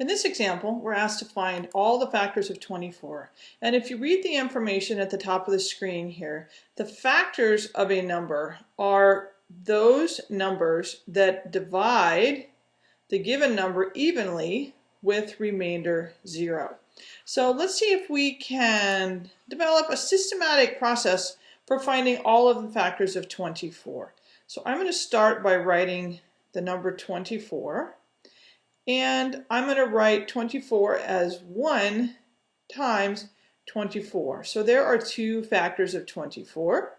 In this example, we're asked to find all the factors of 24. And if you read the information at the top of the screen here, the factors of a number are those numbers that divide the given number evenly with remainder zero. So let's see if we can develop a systematic process for finding all of the factors of 24. So I'm going to start by writing the number 24. And I'm going to write 24 as 1 times 24. So there are two factors of 24.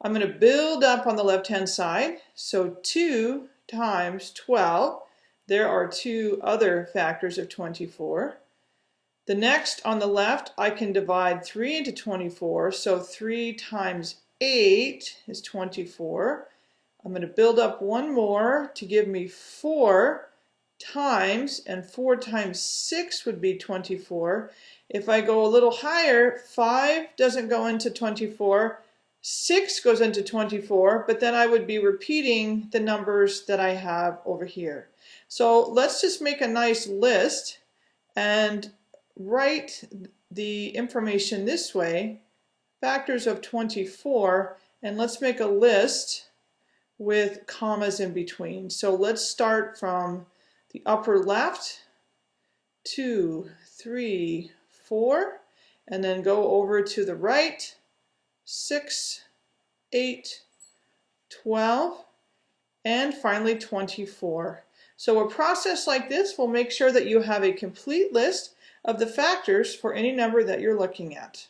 I'm going to build up on the left-hand side. So 2 times 12. There are two other factors of 24. The next on the left, I can divide 3 into 24. So 3 times 8 is 24. I'm going to build up one more to give me 4 times, and 4 times 6 would be 24. If I go a little higher, 5 doesn't go into 24, 6 goes into 24, but then I would be repeating the numbers that I have over here. So let's just make a nice list and write the information this way, factors of 24, and let's make a list with commas in between. So let's start from the upper left, two, three, four, and then go over to the right, six, eight, 12, and finally 24. So a process like this will make sure that you have a complete list of the factors for any number that you're looking at.